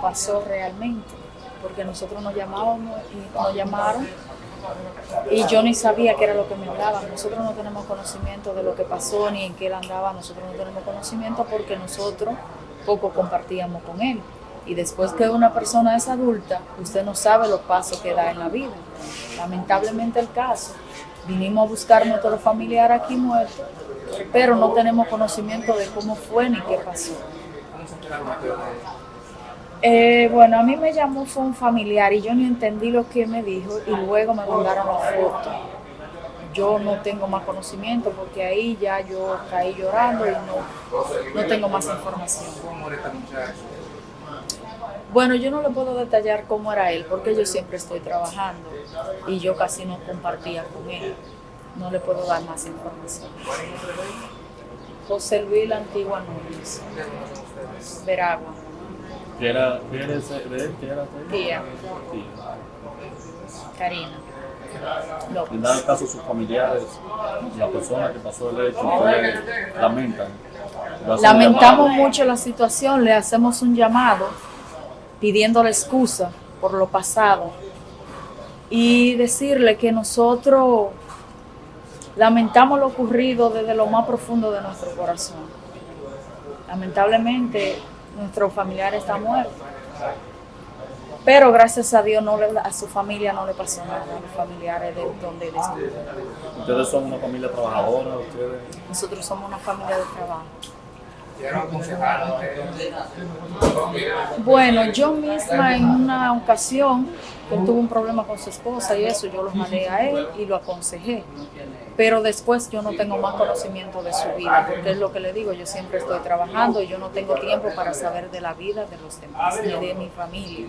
pasó realmente, porque nosotros nos llamábamos y nos llamaron y yo ni sabía qué era lo que me hablaban. Nosotros no tenemos conocimiento de lo que pasó ni en qué él andaba, nosotros no tenemos conocimiento porque nosotros poco compartíamos con él. Y después que una persona es adulta, usted no sabe los pasos que da en la vida. Lamentablemente el caso, vinimos a buscar a nuestro familiar aquí muerto, pero no tenemos conocimiento de cómo fue ni qué pasó. Eh, bueno, a mí me llamó fue un familiar y yo ni entendí lo que me dijo y luego me mandaron la foto. Yo no tengo más conocimiento porque ahí ya yo caí llorando y no, no tengo más información. Bueno, yo no le puedo detallar cómo era él porque yo siempre estoy trabajando y yo casi no compartía con él. No le puedo dar más información. José Luis La Antigua Núñez, Veragua. ¿Qué era, qué era ese, de él? ¿Qué era de él? Tía, Sí. Karina. En López. dado caso, sus familiares, la persona que pasó el hecho, ustedes lamentan. ¿Le hacen Lamentamos mucho la situación, le hacemos un llamado pidiéndole excusa por lo pasado y decirle que nosotros lamentamos lo ocurrido desde lo más profundo de nuestro corazón. Lamentablemente nuestro familiar está muerto, pero gracias a Dios no le- a su familia no le pasó nada, a los familiares de donde él estuvo. Ustedes son una familia trabajadora, ustedes. Nosotros somos una familia de trabajo. Bueno, yo misma en una ocasión, él tuvo un problema con su esposa y eso, yo lo mandé a él y lo aconsejé. Pero después yo no tengo más conocimiento de su vida, porque es lo que le digo, yo siempre estoy trabajando y yo no tengo tiempo para saber de la vida de los demás, ni de mi familia.